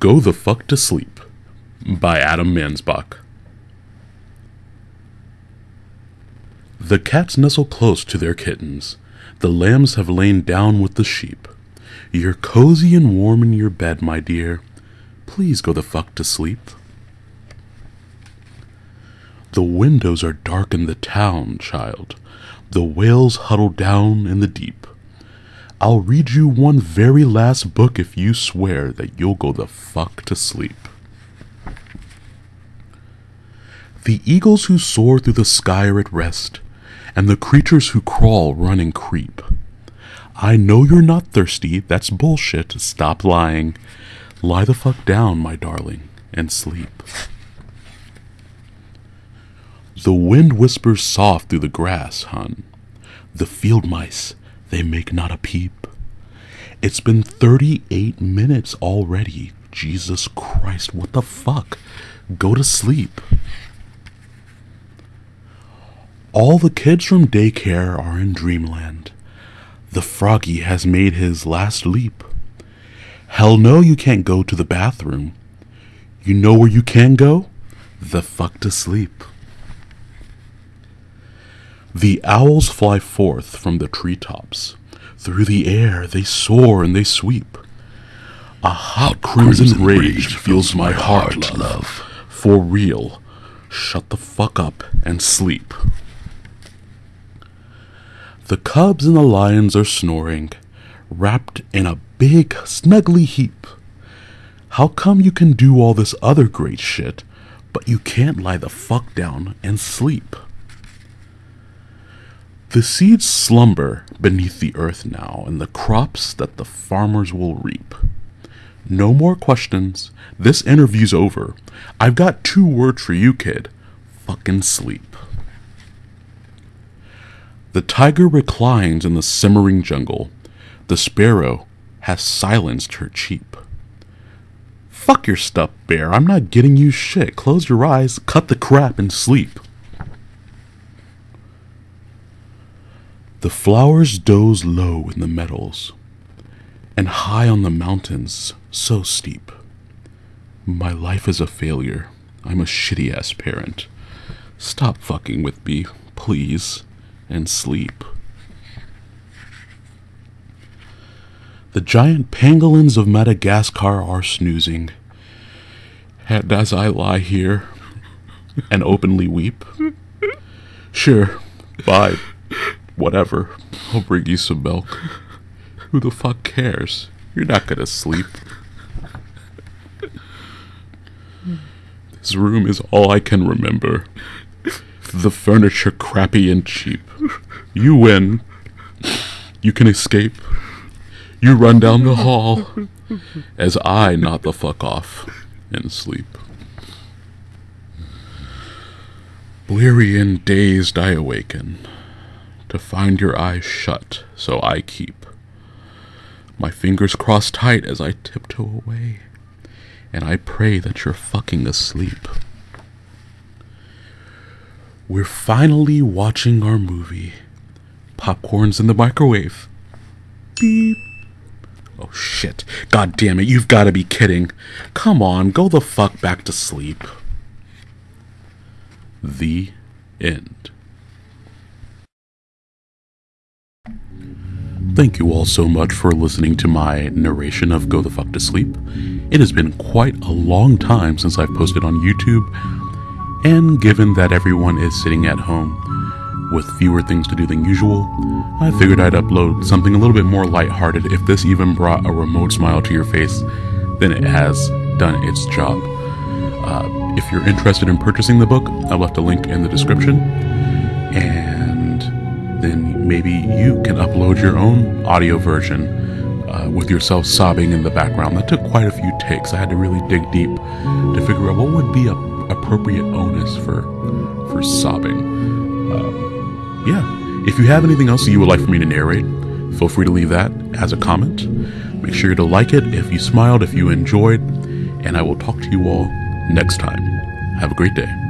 Go the Fuck to Sleep by Adam Mansbach. The cats nestle close to their kittens. The lambs have lain down with the sheep. You're cozy and warm in your bed, my dear. Please go the fuck to sleep. The windows are dark in the town, child. The whales huddle down in the deep. I'll read you one very last book if you swear that you'll go the fuck to sleep. The eagles who soar through the sky are at rest, and the creatures who crawl, run, and creep. I know you're not thirsty, that's bullshit, stop lying. Lie the fuck down, my darling, and sleep. The wind whispers soft through the grass, hun. The field mice, they make not a peep. It's been 38 minutes already. Jesus Christ, what the fuck? Go to sleep. All the kids from daycare are in dreamland. The froggy has made his last leap. Hell no, you can't go to the bathroom. You know where you can go? The fuck to sleep. The owls fly forth from the treetops. Through the air they soar and they sweep. A hot crimson, Crimson rage, fills my heart, love. love. For real. Shut the fuck up and sleep. The cubs and the lions are snoring, wrapped in a big, snuggly heap. How come you can do all this other great shit, but you can't lie the fuck down and sleep? The seeds slumber beneath the earth now, and the crops that the farmers will reap. No more questions. This interview's over. I've got two words for you, kid. Fucking sleep. The tiger reclines in the simmering jungle. The sparrow has silenced her cheep. Fuck your stuff, bear. I'm not getting you shit. Close your eyes, cut the crap, and sleep. The flowers doze low in the meadows, and high on the mountains, so steep. My life is a failure. I'm a shitty ass parent. Stop fucking with me, please, and sleep. The giant pangolins of Madagascar are snoozing. And as I lie here and openly weep, sure, bye, whatever, I'll bring you some milk. Who the fuck cares? You're not gonna sleep. This room is all I can remember. The furniture crappy and cheap. You win. You can escape. You run down the hall as I nod the fuck off and sleep. Weary and dazed, I awaken to find your eyes shut, so I keep my fingers crossed tight as I tiptoe away, and I pray that you're fucking asleep. We're finally watching our movie. Popcorn's in the microwave. Beep. Oh shit. God damn it, you've gotta be kidding. Come on, go the fuck back to sleep. The end. Thank you all so much for listening to my narration of Go the Fuck to Sleep. It has been quite a long time since I've posted on YouTube, and given that everyone is sitting at home with fewer things to do than usual, I figured I'd upload something a little bit more lighthearted. If this even brought a remote smile to your face, then it has done its job. Uh, if you're interested in purchasing the book, I left a link in the description. And maybe you can upload your own audio version uh, with yourself sobbing in the background. That took quite a few takes. I had to really dig deep to figure out what would be a appropriate onus for for sobbing. Um, yeah. If you have anything else that you would like for me to narrate, feel free to leave that as a comment. Make sure to like it if you smiled, if you enjoyed, and I will talk to you all next time. Have a great day.